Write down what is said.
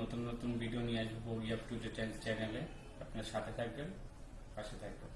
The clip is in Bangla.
নতুন নতুন ভিডিও নিয়ে আসব বগি আপ চ্যানেলে আপনার সাথে থাকবেন পাশে থাকবেন।